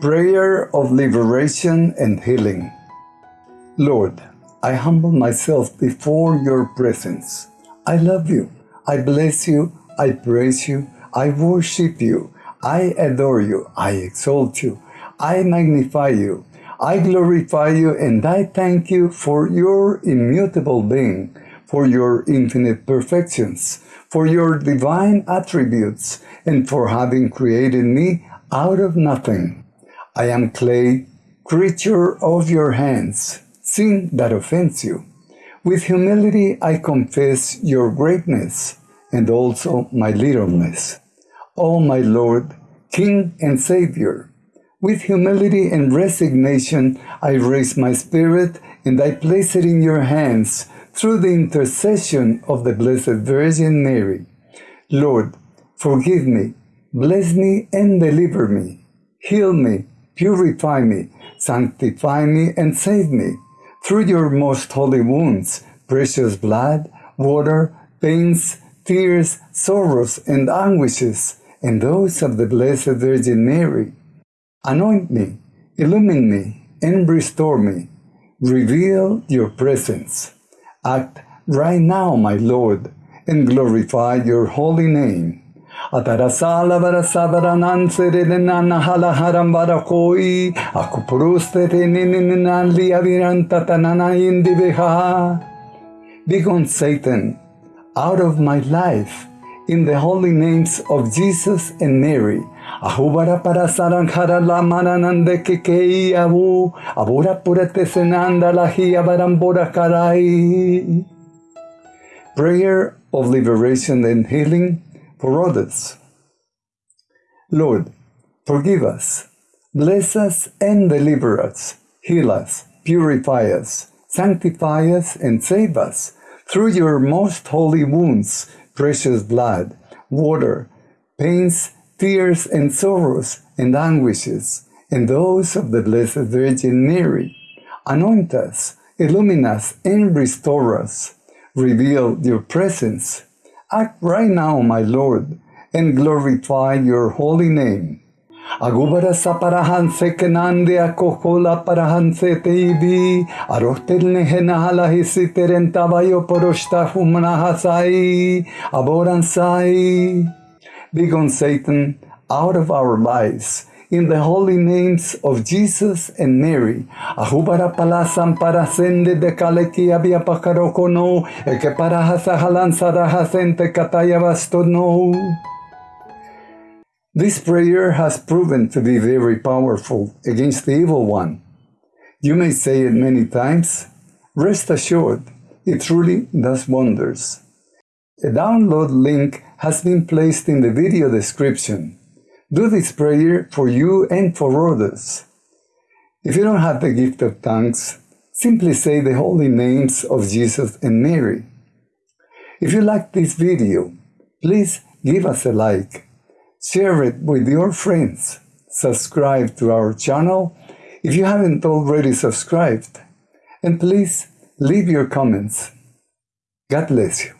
Prayer of Liberation and Healing Lord, I humble myself before your presence. I love you. I bless you. I praise you. I worship you. I adore you. I exalt you. I magnify you. I glorify you and I thank you for your immutable being, for your infinite perfections, for your divine attributes, and for having created me out of nothing. I am clay, creature of your hands, sin that offends you. With humility I confess your greatness and also my littleness. O my Lord, King and Savior, with humility and resignation I raise my spirit and I place it in your hands through the intercession of the Blessed Virgin Mary. Lord, forgive me, bless me and deliver me, heal me, purify me, sanctify me, and save me. Through your most holy wounds, precious blood, water, pains, tears, sorrows, and anguishes, and those of the Blessed Virgin Mary. Anoint me, illumine me, and restore me. Reveal your presence. Act right now, my Lord, and glorify your holy name. Atarasala varasavaranan serenana halaharam varakoi akupuruste teninali avirantatanana indiviha. Begone Satan out of my life in the holy names of Jesus and Mary. Ahubara para saranjara la mananande kekei abu abura purate senanda la barambora karai. Prayer of liberation and healing others. Lord, forgive us, bless us and deliver us, heal us, purify us, sanctify us and save us through your most holy wounds, precious blood, water, pains, tears and sorrows and anguishes, and those of the Blessed Virgin Mary. Anoint us, illumine us, and restore us. Reveal your presence Act right now, my Lord, and glorify your holy name. Agubara saparahan se kenande akokola parahan se teibi arostel nehenahala hisiteren tabayo poroshta humnahasai aboransai. Begone Satan out of our lives in the holy names of Jesus and Mary. Ahubara palasam para sende de kaleki abia pakarokono, eke para hasahalan sarahasente kataya bastono. This prayer has proven to be very powerful against the evil one. You may say it many times. Rest assured, it truly does wonders. A download link has been placed in the video description. Do this prayer for you and for others. If you don't have the gift of tongues, simply say the holy names of Jesus and Mary. If you like this video, please give us a like, share it with your friends, subscribe to our channel if you haven't already subscribed, and please leave your comments. God bless you.